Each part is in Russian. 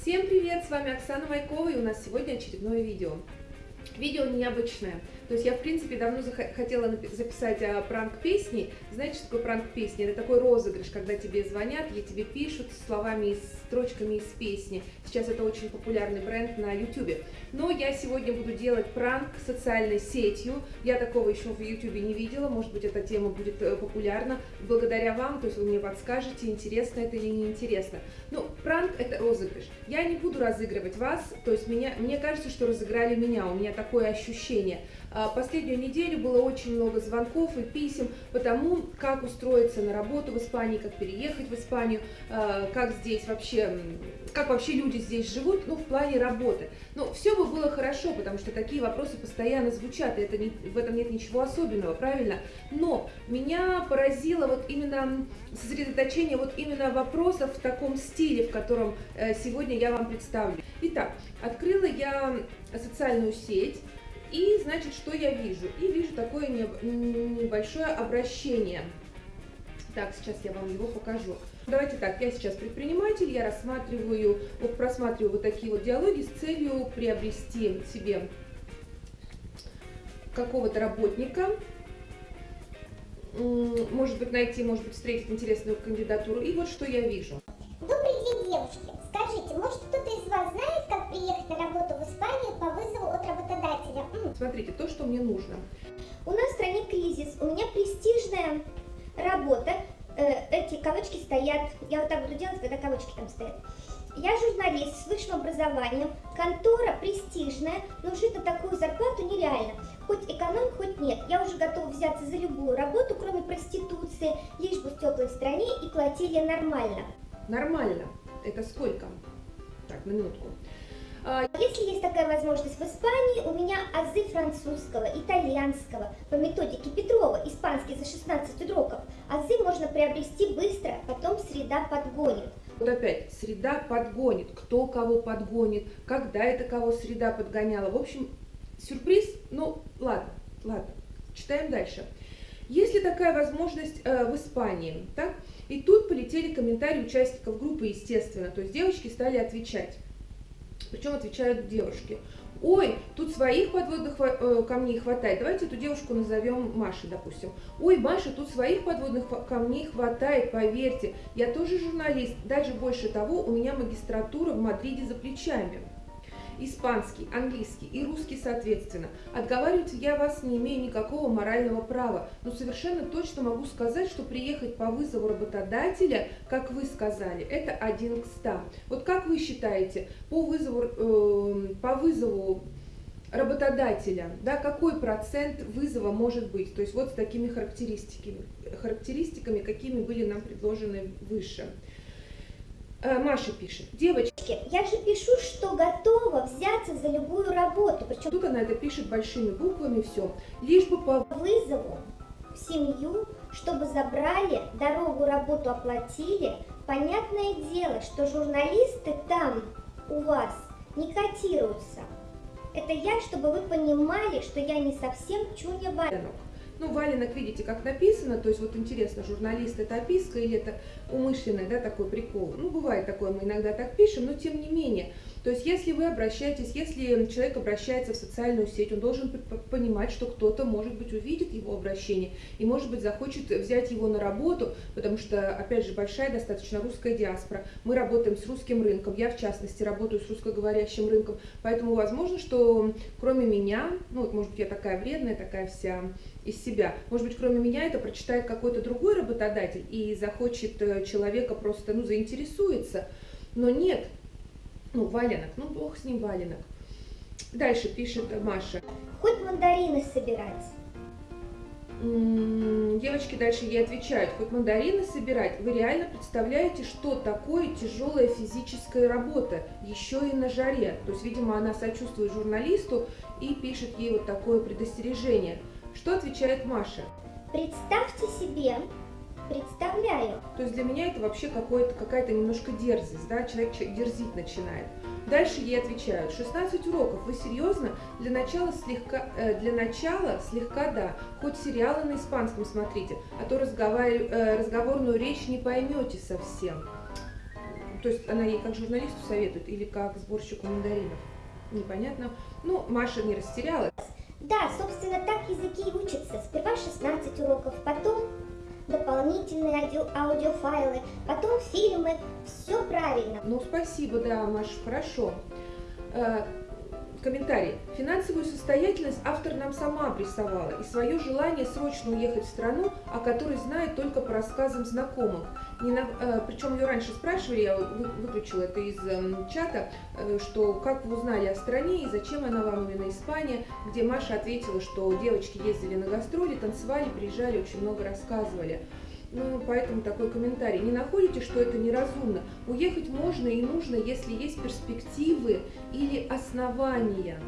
Всем привет, с вами Оксана Майкова и у нас сегодня очередное видео. Видео необычное, то есть я, в принципе, давно хотела записать а, пранк песни. Знаете, что такое пранк песни? Это такой розыгрыш, когда тебе звонят или тебе пишут словами и строчками из песни. Сейчас это очень популярный бренд на YouTube. Но я сегодня буду делать пранк социальной сетью. Я такого еще в YouTube не видела. Может быть, эта тема будет э, популярна благодаря вам. То есть вы мне подскажете, интересно это или не интересно. Ну, пранк это розыгрыш. Я не буду разыгрывать вас. То есть меня, мне кажется, что разыграли меня. У меня такое ощущение. А, последнюю неделю было очень много звонков и писем по тому, как устроиться на работу в Испании, как переехать в Испанию, а, как здесь вообще, как вообще люди здесь живут, ну, в плане работы. Ну, все бы было хорошо, потому что такие вопросы постоянно звучат, и это не, в этом нет ничего особенного, правильно? Но меня поразило вот именно сосредоточение вот именно вопросов в таком стиле, в котором э, сегодня я вам представлю. Итак, открыла я социальную сеть, и, значит, что я вижу? И вижу такое небольшое обращение. Так, сейчас я вам его покажу. Давайте так, я сейчас предприниматель, я рассматриваю, просматриваю вот такие вот диалоги с целью приобрести себе какого-то работника, может быть, найти, может быть, встретить интересную кандидатуру. И вот что я вижу. Смотрите, то, что мне нужно. У нас в стране кризис, у меня престижная работа. Э, эти кавычки стоят, я вот так буду делать, когда кавычки там стоят. Я журналист с высшим образованием, контора престижная, но жить на такую зарплату нереально. Хоть эконом, хоть нет. Я уже готова взяться за любую работу, кроме проституции, лишь бы в теплой стране и платили нормально. Нормально? Это сколько? Так, на минутку. А, если есть такая возможность в Испании, у меня азы французского, итальянского по методике Петрова, испанский за 16 уроков. Азы можно приобрести быстро, потом среда подгонит. Вот опять, среда подгонит, кто кого подгонит, когда это кого среда подгоняла. В общем, сюрприз, ну ладно, ладно, читаем дальше. Есть ли такая возможность э, в Испании, так? И тут полетели комментарии участников группы, естественно, то есть девочки стали отвечать. Причем отвечают девушки. Ой, тут своих подводных э, камней хватает. Давайте эту девушку назовем Машей, допустим. Ой, Маша, тут своих подводных камней хватает, поверьте. Я тоже журналист. Даже больше того, у меня магистратура в Мадриде за плечами испанский, английский и русский соответственно. Отговаривать я вас не имею никакого морального права, но совершенно точно могу сказать, что приехать по вызову работодателя, как вы сказали, это один к ста. Вот как вы считаете, по вызову, э, по вызову работодателя, да, какой процент вызова может быть, то есть вот с такими характеристиками, характеристиками, какими были нам предложены выше. Э, Маша пишет, девочки, я же пишу, что готова взяться за любую работу. Причем тут она это пишет большими буквами, все, лишь бы по вызову в семью, чтобы забрали, дорогу, работу оплатили. Понятное дело, что журналисты там у вас не котируются. Это я, чтобы вы понимали, что я не совсем чуня валенок. Ну, валенок, видите, как написано, то есть вот интересно, журналист это описка или это умышленный, да, такой прикол. Ну, бывает такое, мы иногда так пишем, но тем не менее. То есть если вы обращаетесь, если человек обращается в социальную сеть, он должен понимать, что кто-то, может быть, увидит его обращение и, может быть, захочет взять его на работу, потому что, опять же, большая достаточно русская диаспора. Мы работаем с русским рынком, я, в частности, работаю с русскоговорящим рынком, поэтому возможно, что кроме меня, ну, может быть, я такая вредная, такая вся из себя. Может быть, кроме меня это прочитает какой-то другой работодатель и захочет э, человека просто, ну, заинтересуется. Но нет, ну, валенок, ну, бог с ним валенок. Дальше пишет Маша. Хоть мандарины собирать. Девочки дальше ей отвечают, хоть мандарины собирать, вы реально представляете, что такое тяжелая физическая работа, еще и на жаре. То есть, видимо, она сочувствует журналисту и пишет ей вот такое предостережение. Что отвечает Маша? Представьте себе, представляю. То есть для меня это вообще какая-то немножко дерзость, да, человек дерзить начинает. Дальше ей отвечают, 16 уроков, вы серьезно? Для начала слегка, э, для начала слегка да, хоть сериалы на испанском смотрите, а то разговор, э, разговорную речь не поймете совсем. то есть она ей как журналисту советует или как сборщику мандаринов? Непонятно. Ну, Маша не растерялась. Да, собственно, так языки и учатся. Сперва 16 уроков, потом дополнительные аудио, аудиофайлы, потом фильмы. Все правильно. Ну, спасибо, да, Маш, хорошо. Комментарий. Финансовую состоятельность автор нам сама обрисовала и свое желание срочно уехать в страну, о которой знает только по рассказам знакомых. Не на, э, причем ее раньше спрашивали, я вы, выключила это из э, чата, э, что как вы узнали о стране и зачем она вам именно Испания, где Маша ответила, что девочки ездили на гастроли, танцевали, приезжали, очень много рассказывали. Ну, поэтому такой комментарий. Не находите, что это неразумно? Уехать можно и нужно, если есть перспективы или основания.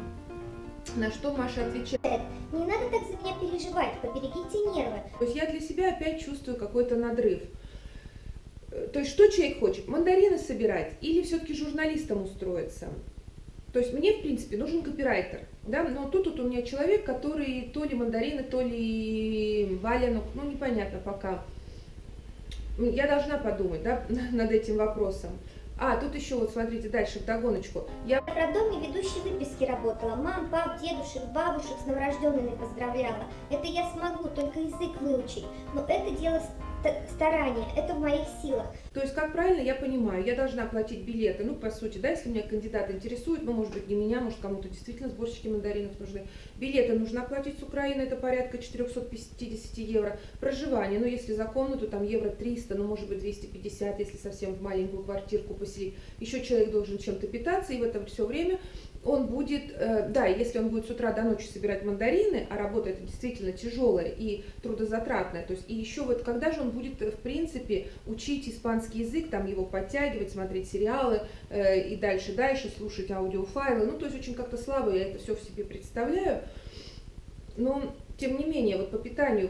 На что Маша отвечает? Не надо так за меня переживать, поберегите нервы. То есть я для себя опять чувствую какой-то надрыв. Э, то есть что человек хочет? Мандарины собирать или все-таки журналистом устроиться? То есть мне, в принципе, нужен копирайтер, да, но тут вот у меня человек, который то ли мандарины, то ли валенок, ну непонятно пока, я должна подумать да, над этим вопросом. А, тут еще вот смотрите дальше, в догоночку. Я в роддоме ведущей выписки работала. Мам, пап, дедушек, бабушек с новорожденными поздравляла. Это я смогу, только язык выучить. Но это дело старания, это в моих силах. То есть, как правильно я понимаю, я должна платить билеты, ну, по сути, да, если меня кандидат интересует, ну, может быть, не меня, может, кому-то действительно сборщики мандаринов нужны. Билеты нужно оплатить с Украины, это порядка 450 евро. Проживание, ну, если за комнату, там, евро 300, ну, может быть, 250, если совсем в маленькую квартирку поселить. Еще человек должен чем-то питаться, и в это все время он будет, э, да, если он будет с утра до ночи собирать мандарины, а работа это действительно тяжелая и трудозатратная, то есть и еще вот когда же он будет, в принципе, учить испанский язык, там его подтягивать, смотреть сериалы э, и дальше, дальше слушать аудиофайлы, ну, то есть очень как-то слабо я это все в себе представляю, но тем не менее, вот по питанию,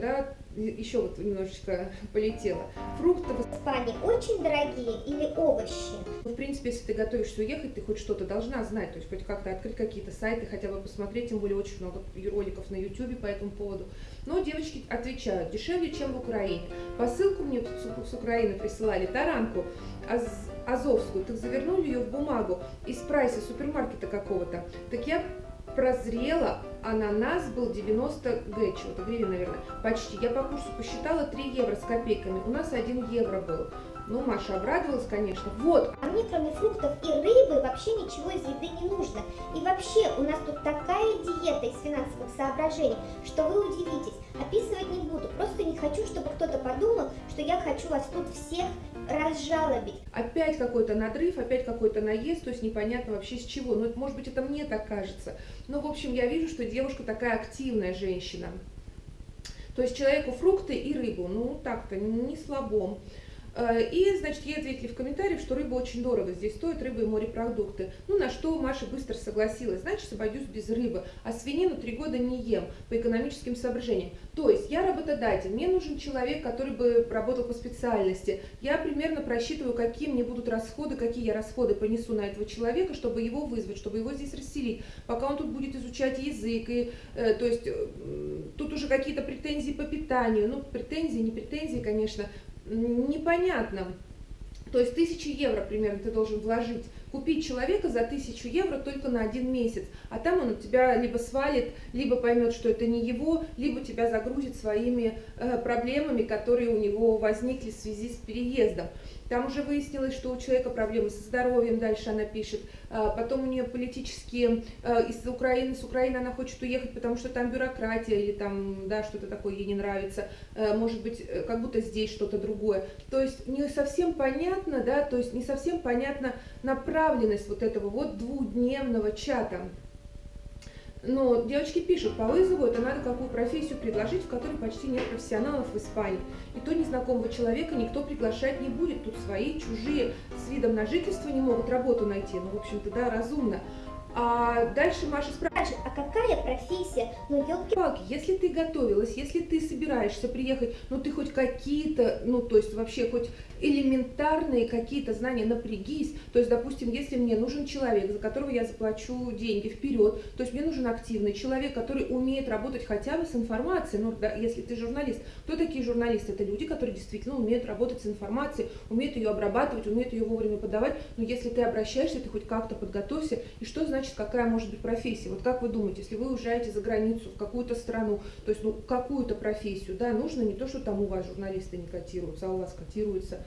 да, еще вот немножечко полетела. Фрукты в Испании очень дорогие или овощи? В принципе, если ты готовишься уехать, ты хоть что-то должна знать, то есть хоть как-то открыть какие-то сайты, хотя бы посмотреть, тем более очень много роликов на YouTube по этому поводу. Но девочки отвечают, дешевле, чем в Украине. Посылку мне с Украины присылали, таранку, аз азовскую, так завернули ее в бумагу из прайса супермаркета какого-то. Так я прозрела, ананас был 90 г, чего-то гривен, наверное, почти. Я по курсу посчитала 3 евро с копейками, у нас 1 евро был. Ну, Маша обрадовалась, конечно. Вот. А мне, кроме фруктов и рыбы, вообще ничего из еды не нужно. И вообще, у нас тут такая диета из финансовых соображений, что вы удивитесь. Описывать не буду, просто не хочу, чтобы кто-то подумал, что я хочу вас тут всех разжалобить. Опять какой-то надрыв, опять какой-то наезд, то есть непонятно вообще с чего. Ну, может быть, это мне так кажется. Но, в общем, я вижу, что девушка такая активная женщина. То есть человеку фрукты и рыбу, ну так-то, не слабом. Э, и, значит, ей ответили в комментариях, что рыба очень дорого здесь стоит, рыба и морепродукты. Ну, на что Маша быстро согласилась, значит, обойдусь без рыбы, а свинину три года не ем по экономическим соображениям. То есть я работодатель, мне нужен человек, который бы работал по специальности. Я примерно просчитываю, какие мне будут расходы, какие я расходы понесу на этого человека, чтобы его вызвать, чтобы его здесь расселить, пока он тут будет изучать язык. И, э, то есть э, тут уже какие-то претензии по питанию, ну, претензии, не претензии, конечно, непонятно. То есть тысячу евро примерно ты должен вложить, купить человека за тысячу евро только на один месяц, а там он тебя либо свалит, либо поймет, что это не его, либо тебя загрузит своими э, проблемами, которые у него возникли в связи с переездом. Там уже выяснилось, что у человека проблемы со здоровьем, дальше она пишет. А, потом у нее политические, а, из Украины, с Украины она хочет уехать, потому что там бюрократия или там, да, что-то такое ей не нравится. А, может быть, э, как будто здесь что-то другое. То есть не совсем понятно, да, то есть не совсем понятна направленность вот этого вот двухдневного чата. Но девочки пишут, по вызову это надо какую профессию предложить, в которой почти нет профессионалов в Испании. И то незнакомого человека никто приглашать не будет. Тут свои, чужие, с видом на жительство не могут работу найти. Ну, в общем-то, да, разумно. А дальше Маша спрашивает, а какая профессия? Ну, елки палки если ты готовилась, если ты собираешься приехать, ну ты хоть какие-то, ну то есть вообще хоть элементарные какие-то знания напрягись. То есть, допустим, если мне нужен человек, за которого я заплачу деньги вперед, то есть мне нужен активный человек, который умеет работать хотя бы с информацией. Ну, да, если ты журналист, кто такие журналисты? Это люди, которые действительно умеют работать с информацией, умеют ее обрабатывать, умеют ее вовремя подавать. Но если ты обращаешься, ты хоть как-то подготовься. И что значит, какая может быть профессия? Вот как вы думаете, если вы уезжаете за границу, в какую-то страну, то есть, ну, какую-то профессию, да, нужно не то, что там у вас журналисты не котируются, а у вас котируются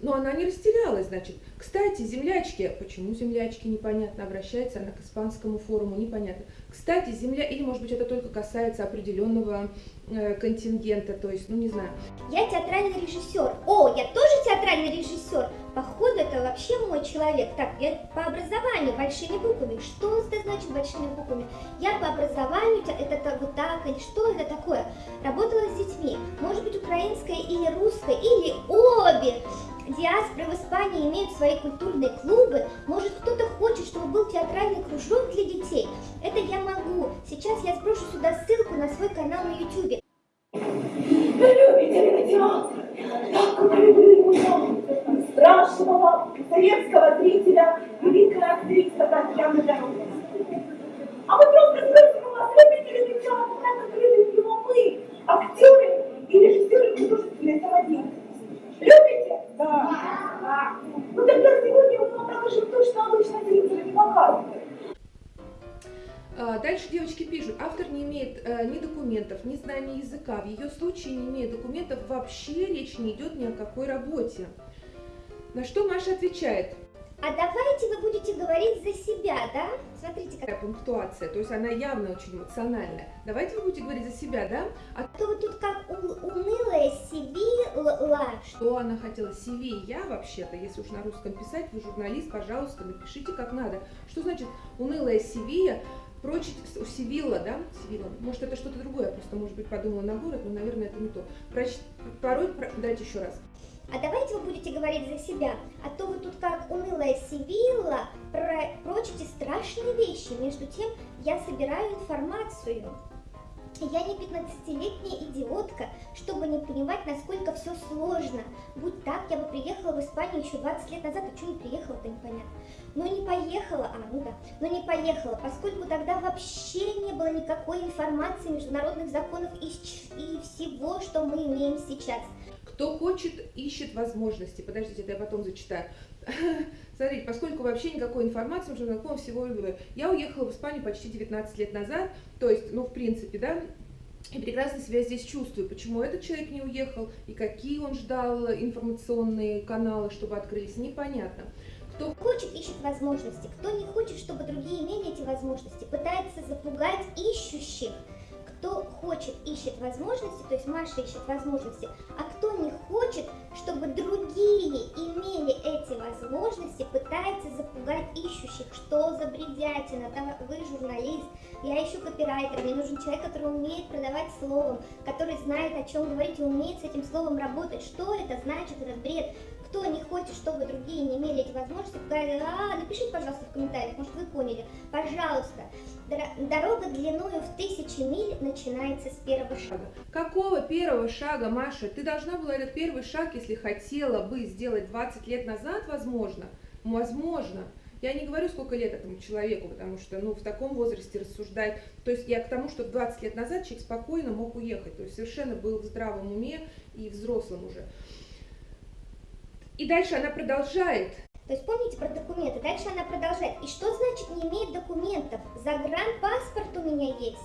но она не растерялась, значит. Кстати, землячки, почему землячки, непонятно, обращается она к испанскому форуму, непонятно. Кстати, земля, или может быть это только касается определенного э, контингента, то есть, ну не знаю. Я театральный режиссер. О, я тоже театральный режиссер. Походу, это вообще мой человек. Так, я по образованию большими буквами. Что это значит большими буквами? Я по образованию, это, это вот так, или что это такое? Работала с детьми. Может быть, украинская или русская, или обе диаспоры в Испании имеют свои культурные клубы, может кто-то хочет, чтобы был театральный кружок для детей. Это я могу. Сейчас я сброшу сюда ссылку на свой канал на YouTube. Любите ли театр? Так вы любили его страшного советского зрителя, великая актриса Татьяна Дорога. А мы просто любите ли театр, так как любим его мы, актеры ни документов, ни знаний языка. В ее случае, не имея документов, вообще речь не идет ни о какой работе. На что Маша отвечает, а давайте вы будете говорить за себя, да? Смотрите, какая пунктуация, то есть она явно очень эмоциональная. Давайте вы будете говорить за себя, да? А то вы тут как унылая сивила. Что она хотела? Сивия вообще-то, если уж на русском писать, вы журналист, пожалуйста, напишите как надо. Что значит унылая сивия? Прочить у Сивилла, да? Сивилла. Может, это что-то другое, просто, может быть, подумала на город, но, наверное, это не то. Проч... Порой, про... дайте еще раз. А давайте вы будете говорить за себя, а то вы тут как унылая Сивилла про прочите страшные вещи. Между тем, я собираю информацию. Я не 15-летняя идиотка, чтобы не понимать, насколько все сложно. Будь так, я бы приехала в Испанию еще 20 лет назад, а что не приехала-то непонятно. Но не поехала, а, ну да, но не поехала, поскольку тогда вообще не было никакой информации международных законов и, и всего, что мы имеем сейчас. Кто хочет, ищет возможности. Подождите, это я потом зачитаю. Смотрите, поскольку вообще никакой информации, уже знаком всего Я уехала в Испанию почти 19 лет назад, то есть, ну, в принципе, да, и прекрасно себя здесь чувствую. Почему этот человек не уехал? И какие он ждал информационные каналы, чтобы открылись, непонятно. Кто хочет, ищет возможности. Кто не хочет, чтобы другие имели эти возможности, пытается запугать ищущих. Кто хочет, ищет возможности, то есть Маша ищет возможности, а не хочет, чтобы другие имели эти возможности, пытается запугать ищущих. Что за бредятина? Да, вы журналист, я ищу копирайтера, мне нужен человек, который умеет продавать словом, который знает, о чем говорить и умеет с этим словом работать. Что это значит, этот бред? Кто не хочет, чтобы другие не имели эти возможности, а, напишите, пожалуйста, в комментариях, может, вы поняли. Пожалуйста. Дорога длиною в тысячи миль начинается с первого шага. Какого первого шага, Маша? Ты должна была этот первый шаг, если хотела бы сделать 20 лет назад, возможно, возможно. Я не говорю, сколько лет этому человеку, потому что ну, в таком возрасте рассуждать. То есть я к тому, что 20 лет назад человек спокойно мог уехать. То есть совершенно был в здравом уме и взрослым уже. И дальше она продолжает. То есть помните про документы? Дальше она продолжает. И что значит не имеет документов? Загранпаспорт у меня есть.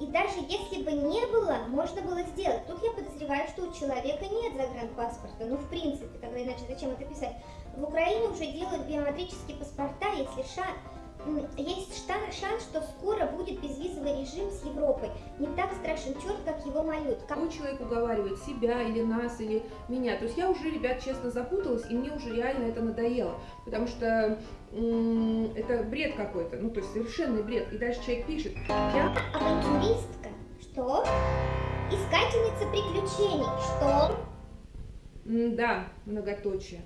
И даже если бы не было, можно было сделать. Тут я подозреваю, что у человека нет загранпаспорта. Ну, в принципе, тогда иначе зачем это писать? В Украине уже делают биометрические паспорта, если шаг есть шанс, что скоро будет безвизовый режим с Европой. Не так страшен черт, как его малют. Какой человек уговаривает себя или нас, или меня? То есть я уже, ребят, честно запуталась, и мне уже реально это надоело. Потому что это бред какой-то, ну то есть совершенный бред. И дальше человек пишет. Я авантюристка. Что? Искательница приключений. Что? да, многоточие.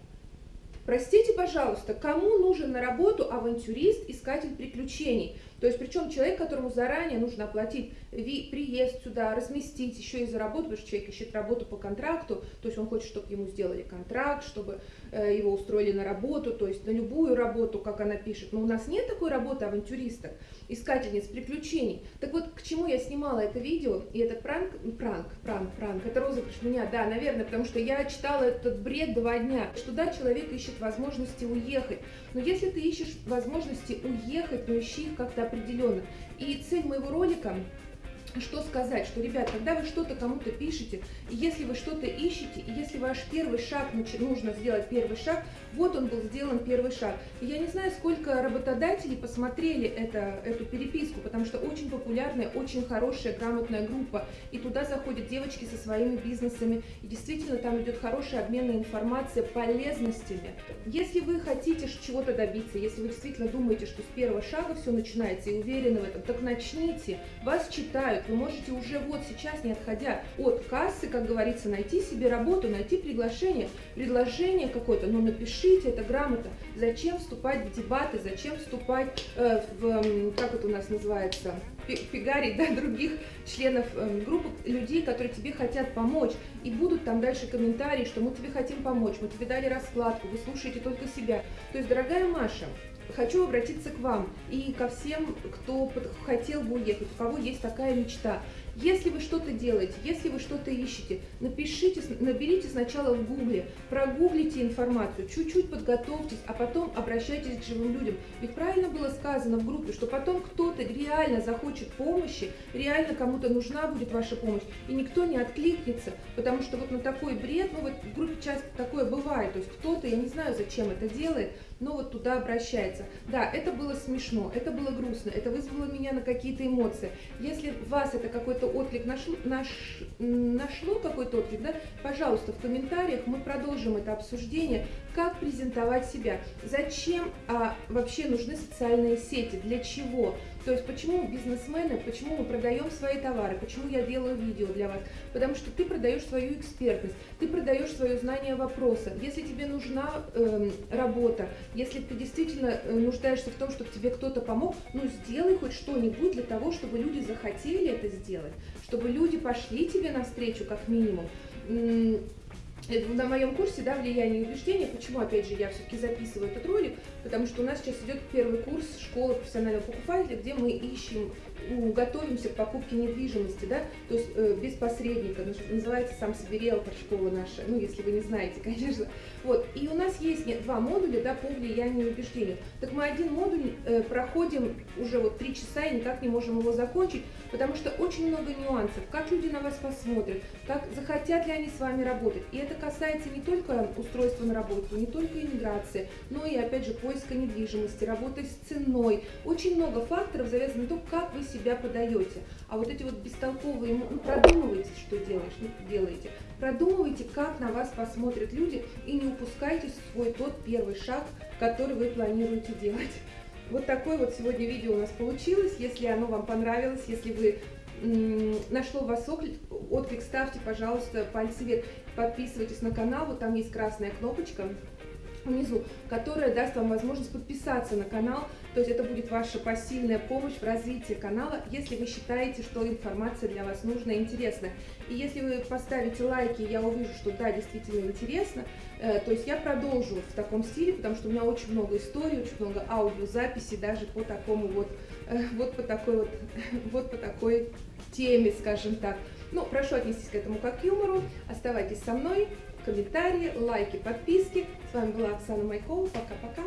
Простите, пожалуйста, кому нужен на работу авантюрист, искатель приключений? То есть, причем человек, которому заранее нужно оплатить приезд сюда, разместить, еще и за работу, потому что человек ищет работу по контракту, то есть он хочет, чтобы ему сделали контракт, чтобы э, его устроили на работу, то есть на любую работу, как она пишет. Но у нас нет такой работы авантюристок, искательниц приключений. Так вот, к чему я снимала это видео, и этот пранк, пранк, пранк, пранк, это розыгрыш меня, да, наверное, потому что я читала этот бред два дня, что да, человек ищет возможности уехать, но если ты ищешь возможности уехать, то ищи их как-то определенно. И цель моего ролика что сказать, что, ребят, когда вы что-то кому-то пишете, и если вы что-то ищете, и если ваш первый шаг, нужно сделать первый шаг, вот он был сделан первый шаг. И я не знаю, сколько работодателей посмотрели это, эту переписку, потому что очень популярная, очень хорошая, грамотная группа, и туда заходят девочки со своими бизнесами, и действительно там идет хорошая обменная информация, полезностями. Если вы хотите чего-то добиться, если вы действительно думаете, что с первого шага все начинается и уверены в этом, так начните, вас читают, вы можете уже вот сейчас, не отходя от кассы, как говорится, найти себе работу, найти приглашение, предложение какое-то, но напишите это грамотно. Зачем вступать в дебаты, зачем вступать э, в, как это у нас называется, фигарить да, других членов э, группы, людей, которые тебе хотят помочь. И будут там дальше комментарии, что мы тебе хотим помочь, мы тебе дали раскладку, вы слушаете только себя. То есть, дорогая Маша, хочу обратиться к вам и ко всем, кто хотел бы уехать, у кого есть такая мечта. Если вы что-то делаете, если вы что-то ищете, напишите, наберите сначала в гугле, прогуглите информацию, чуть-чуть подготовьтесь, а потом обращайтесь к живым людям. Ведь правильно было сказано в группе, что потом кто-то реально захочет помощи, реально кому-то нужна будет ваша помощь, и никто не откликнется, потому что вот на такой бред, ну вот в группе часто такое бывает, то есть кто-то, я не знаю, зачем это делает, но вот туда обращается. Да, это было смешно, это было грустно, это вызвало меня на какие-то эмоции. Если вас это какой-то отклик нашло, наш, нашло какой-то отклик, да, пожалуйста, в комментариях мы продолжим это обсуждение, как презентовать себя, зачем а, вообще нужны социальные сети, для чего, то есть почему бизнесмены, почему мы продаем свои товары, почему я делаю видео для вас? Потому что ты продаешь свою экспертность, ты продаешь свое знание вопроса. Если тебе нужна э, работа, если ты действительно э, нуждаешься в том, чтобы тебе кто-то помог, ну сделай хоть что-нибудь для того, чтобы люди захотели это сделать, чтобы люди пошли тебе навстречу как минимум на моем курсе, да, влияние и убеждения, почему, опять же, я все-таки записываю этот ролик, потому что у нас сейчас идет первый курс школы профессионального покупателя, где мы ищем ну, готовимся к покупке недвижимости, да, то есть э, без посредника, называется сам себе риэлтор школа наша, ну, если вы не знаете, конечно. Вот, и у нас есть два модуля, да, по влиянию и убеждению. Так мы один модуль э, проходим уже вот три часа и никак не можем его закончить, потому что очень много нюансов, как люди на вас посмотрят, как захотят ли они с вами работать. И это касается не только устройства на работу, не только иммиграции, но и, опять же, поиска недвижимости, работы с ценой. Очень много факторов завязано на то, как вы себя подаете. А вот эти вот бестолковые, ну, продумывайте, что делаешь, ну, делаете. Продумывайте, как на вас посмотрят люди, и не упускайте свой тот первый шаг, который вы планируете делать. Вот такое вот сегодня видео у нас получилось. Если оно вам понравилось, если вы нашло вас отклик, отклик, ставьте, пожалуйста, пальцы вверх. Подписывайтесь на канал, вот там есть красная кнопочка внизу, которая даст вам возможность подписаться на канал, то есть это будет ваша посильная помощь в развитии канала, если вы считаете, что информация для вас нужна и интересна. И если вы поставите лайки, я увижу, что да, действительно интересно, э, то есть я продолжу в таком стиле, потому что у меня очень много историй, очень много аудиозаписей даже по такому вот, э, вот по такой вот, вот по такой теме, скажем так. Ну, прошу отнестись к этому как к юмору, оставайтесь со мной, комментарии, лайки, подписки. С вами была Оксана Майкова. Пока-пока.